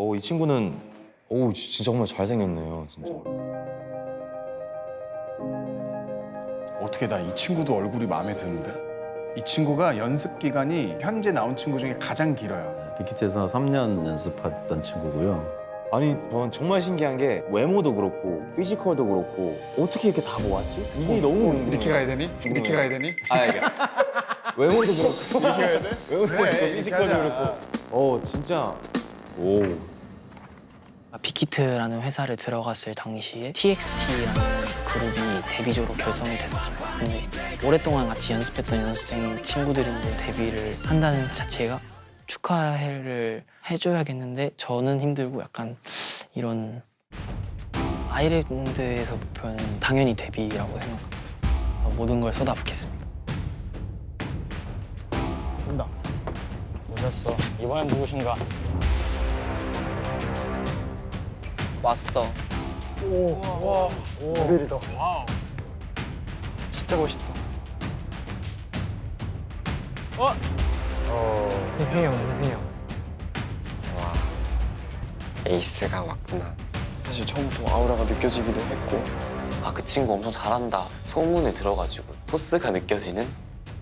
오, 이 친구는 오, 진짜 정말 잘생겼네요, 진짜. 어떻게 나 이 친구도 얼굴이 마음에 드는데? 이 친구가 연습 기간이 현재 나온 친구 중에 가장 길어요. 빅히트에서 3년 연습했던 친구고요. 아니, 저는 정말 신기한 게 외모도 그렇고 피지컬도 그렇고 어떻게 이렇게 다 모았지? 이게 너무 궁금해요. 어, 이렇게 가야 되니? 이렇게 가야 되니? 아, 이게 외모도 그렇고 이렇게 가야 돼? 외모도 그렇고 이렇게 피지컬도. 그렇고 어, 진짜 오. 빅히트라는 회사를 들어갔을 당시에 TXT라는 그룹이 데뷔조로 결성이 됐었어요. 근데 오랫동안 같이 연습했던 연습생 친구들인데 데뷔를 한다는 것 자체가 축하를 해줘야겠는데 저는 힘들고 약간 이런 아이랜드에서 목표는 당연히 데뷔라고 생각합니다. 모든 걸 쏟아붓겠습니다. 온다. 오셨어. 이번엔 누구신가? 왔어. 모델이다. 진짜 멋있다. 희승이 형, 희승이 형. 에이스가 왔구나. 사실 처음부터 아우라가 느껴지기도 했고 아 그 친구 엄청 잘한다 소문을 들어가지고 포스가 느껴지는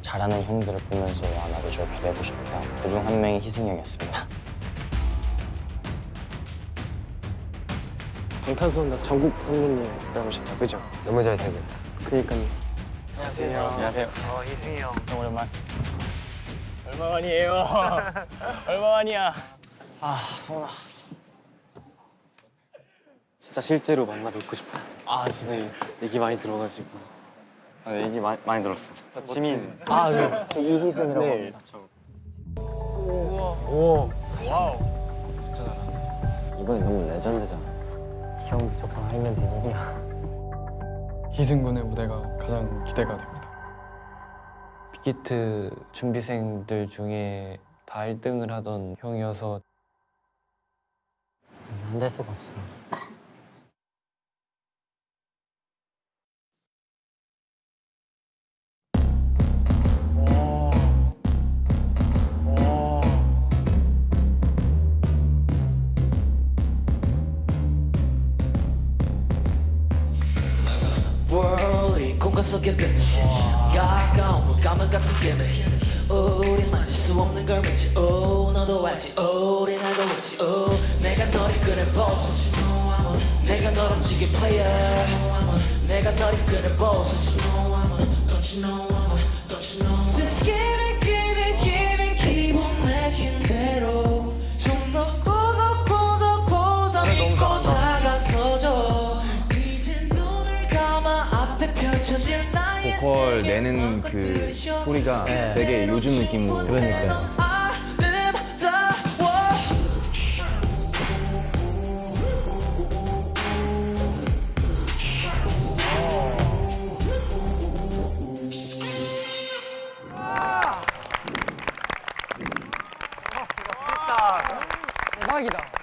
잘하는 형들을 보면서 아 나도 저렇게 되고 싶다. 그중 한 명이 희승이 형이었습니다. 방탄소년단 전국 선배님 나오셨다, 그죠? 너무 잘생겼 그니까요. 안녕하세요. 어 희승이 형. 형 오랜만. 얼마만이에요? 얼마만이야? 아 서운하. 진짜 실제로 만나 뵙고 싶었어. 아 진짜. 얘기 많이 들어가지고. 아, 얘기 많이, 많이 들었어. 지민. 아, 네. 저 이희승이라고 네. 합니다. 오. wow. 이번에 너무 레전드잖아. 형 무조건 알면 되느냐. 희승 군의 무대가 가장 기대가 됩니다. 빅히트 준비생들 중에 다 1등을 하던 형이어서 안 될 수가 없어. 월 속에 가까운 물감을 같은 개미 우리 맞을 수 없는 걸 믿지 오 너도 알지. 우리 나도 알지 오 내가 너를 끄는 보스 내가 널 움직인 player. 내가 너를 끄는 보스 Don't you know 보컬 내는 그 소리가 되게 요즘 느낌으로 그러니까요. 아름다워 대박이다.